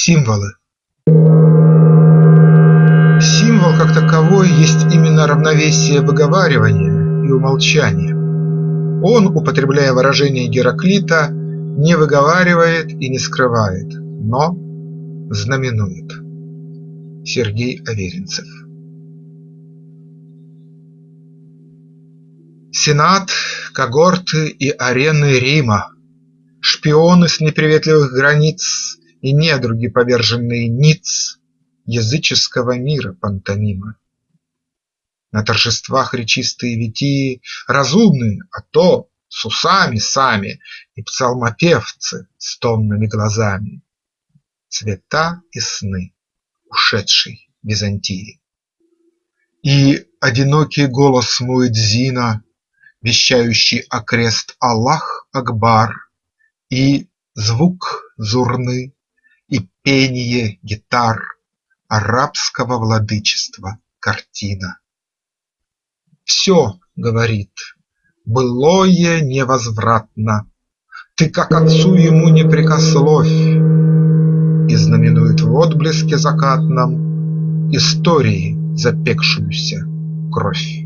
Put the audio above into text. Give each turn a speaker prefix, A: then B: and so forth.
A: Символы Символ как таковой есть именно равновесие выговаривания и умолчания. Он, употребляя выражение Гераклита, не выговаривает и не скрывает, но знаменует. Сергей Аверинцев Сенат, когорты и арены Рима, Шпионы с неприветливых границ И недруги, поверженные ниц Языческого мира пантомима. На торжествах речистые витии Разумные, а то с усами сами И псалмопевцы с томными глазами, Цвета и сны ушедшей Византии. И одинокий голос муэдзина вещающий окрест Аллах Акбар, И звук зурны, и пение гитар Арабского владычества картина. Все, говорит, былое невозвратно, Ты как отцу ему не прикословь, И знаменует в отблеске закатном Истории запекшуюся кровь.